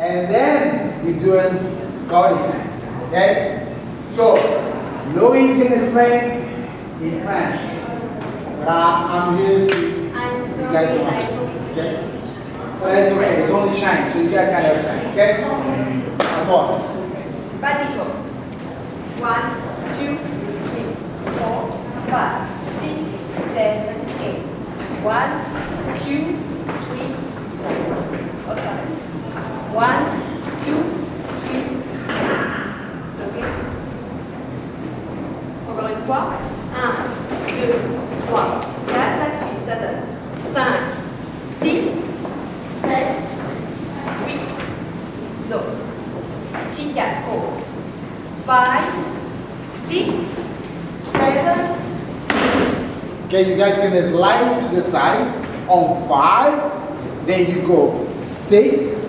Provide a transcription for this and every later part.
and then we're doing garden. Okay? So, Louis can explain in French. But I, I'm here to see I'm you guys I want. Okay? But it's okay, it's only shine, so you guys can understand. Okay? Come on. Batico. One, two, three, four, five, six, seven, eight. One, Okay, you guys can slide to the side on five, then you go. Six,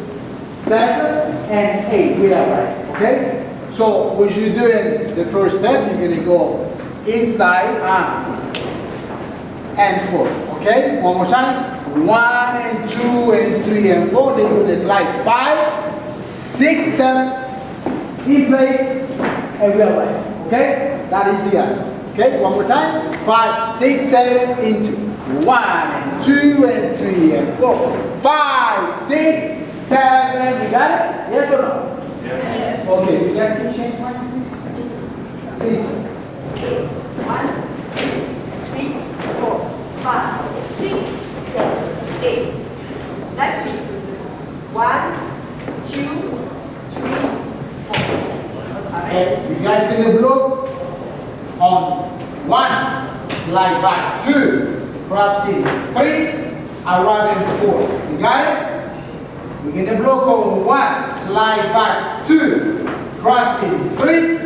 seven, and eight. With that right, okay? So when you're doing the first step, you're gonna go inside and, and four, okay? One more time. One and two and three and four, then you're gonna slide five, six, seven, in place, and we are right, okay? That is here. Okay, one more time. Five, six, seven, into one and two and three and four. Five, six, seven. You got it? Yes or no? Yes. Okay, you guys can change mine, 8. La suite. One, two, three, four. 2, you guys gonna blow on 1, slide back, 2, crossing, 3, arriving 4. You got it? We're going to block on one, slide back, two, crossing, three,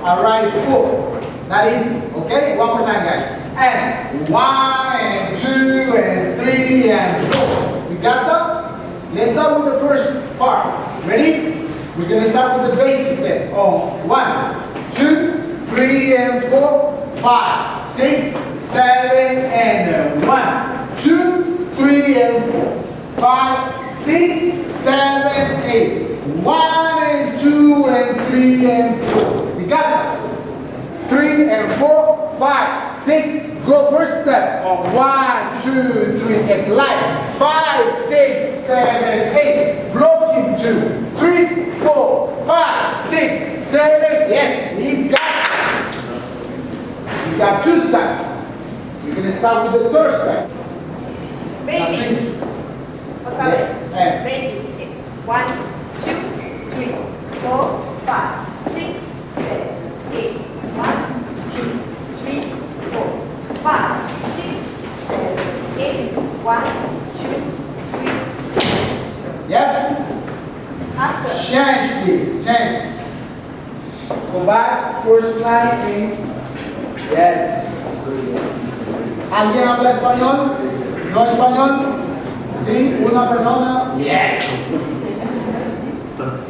arrive, four. That is, okay? One more time, guys. And one, and two, and three, and four. You got that? Let's start with the first part. Ready? We're gonna start with the basic step. On oh, one, two, three, and four, five, six, seven, and uh, one, two, three, and four, five, six, seven, eight, one, and two, and three, and four. We got it? Three and four, five, six. Go first step on one, two, three. It's light. Five, six, seven, eight. Block two, three, four, five, six, seven. Yes, we got it. We got two steps. We're gonna start with the third step. Basic. Okay. Yeah. Basic. One, two, three, four, five, Change, please. Change. Go back. First line in. Yes. ¿Alguien habla español? ¿No español? ¿Sí? ¿Una persona? Yes.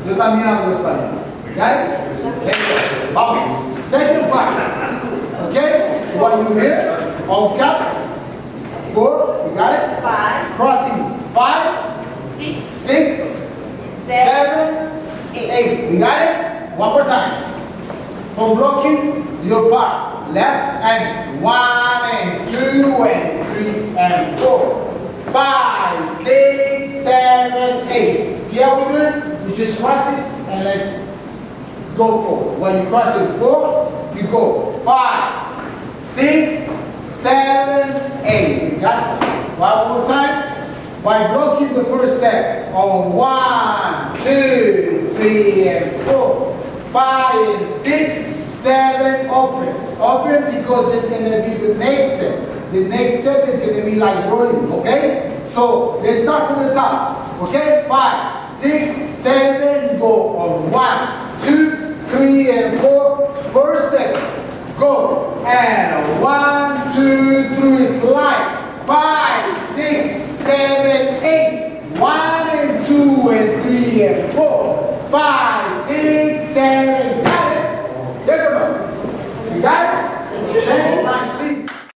Yo también hablo español. It? Let's go. Vamos. Second part. Okay? What you hear? On cap. Four. You got it? Five, Crossing. Five, six, six, seven, eight. We got it? One more time. From blocking your part. Left and one and two and three and four. Five, six, seven, eight. See how we do it? You just cross it and let's go forward. When you cross it four, you go five, six, seven, eight. You got it? One more time. By blocking the first step on one, two, three, and four, five, and six, seven, open. Open because it's gonna be the next step. The next step is gonna be like rolling, okay? So let's start from the top, okay? Five, six, seven, go on one, two, three, and four. First step, go. And one, two, three, slide. Five, six, seven, eight. One and two and three and four. Five.